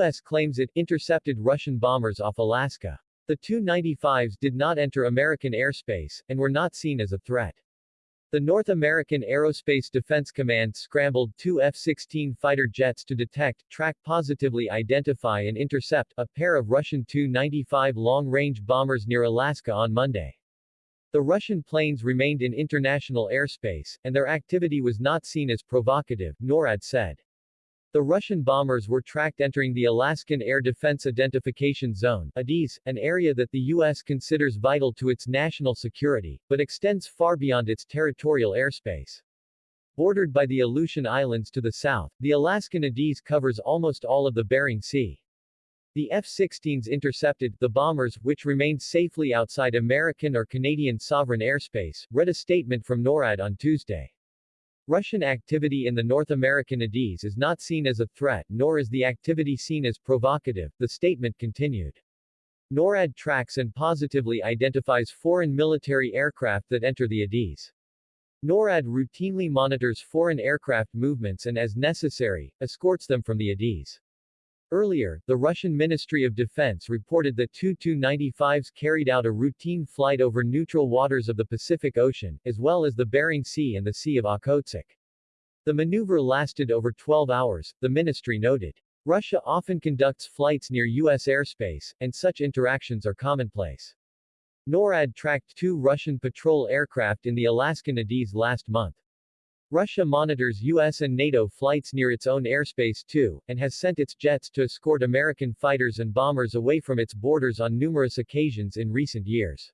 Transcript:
U.S. claims it intercepted Russian bombers off Alaska. The Tu-95s did not enter American airspace, and were not seen as a threat. The North American Aerospace Defense Command scrambled two F-16 fighter jets to detect, track positively identify and intercept, a pair of Russian Tu-95 long-range bombers near Alaska on Monday. The Russian planes remained in international airspace, and their activity was not seen as provocative, NORAD said. The Russian bombers were tracked entering the Alaskan Air Defense Identification Zone ADIZ, an area that the U.S. considers vital to its national security, but extends far beyond its territorial airspace. Bordered by the Aleutian Islands to the south, the Alaskan ADIZ covers almost all of the Bering Sea. The F-16s intercepted the bombers, which remained safely outside American or Canadian sovereign airspace, read a statement from NORAD on Tuesday. Russian activity in the North American ADIZ is not seen as a threat nor is the activity seen as provocative, the statement continued. NORAD tracks and positively identifies foreign military aircraft that enter the ADIZ. NORAD routinely monitors foreign aircraft movements and as necessary, escorts them from the ADIZ. Earlier, the Russian Ministry of Defense reported that two Tu-95s carried out a routine flight over neutral waters of the Pacific Ocean, as well as the Bering Sea and the Sea of Okhotsk. The maneuver lasted over 12 hours, the ministry noted. Russia often conducts flights near U.S. airspace, and such interactions are commonplace. NORAD tracked two Russian patrol aircraft in the Alaskan ADIZ last month. Russia monitors U.S. and NATO flights near its own airspace too, and has sent its jets to escort American fighters and bombers away from its borders on numerous occasions in recent years.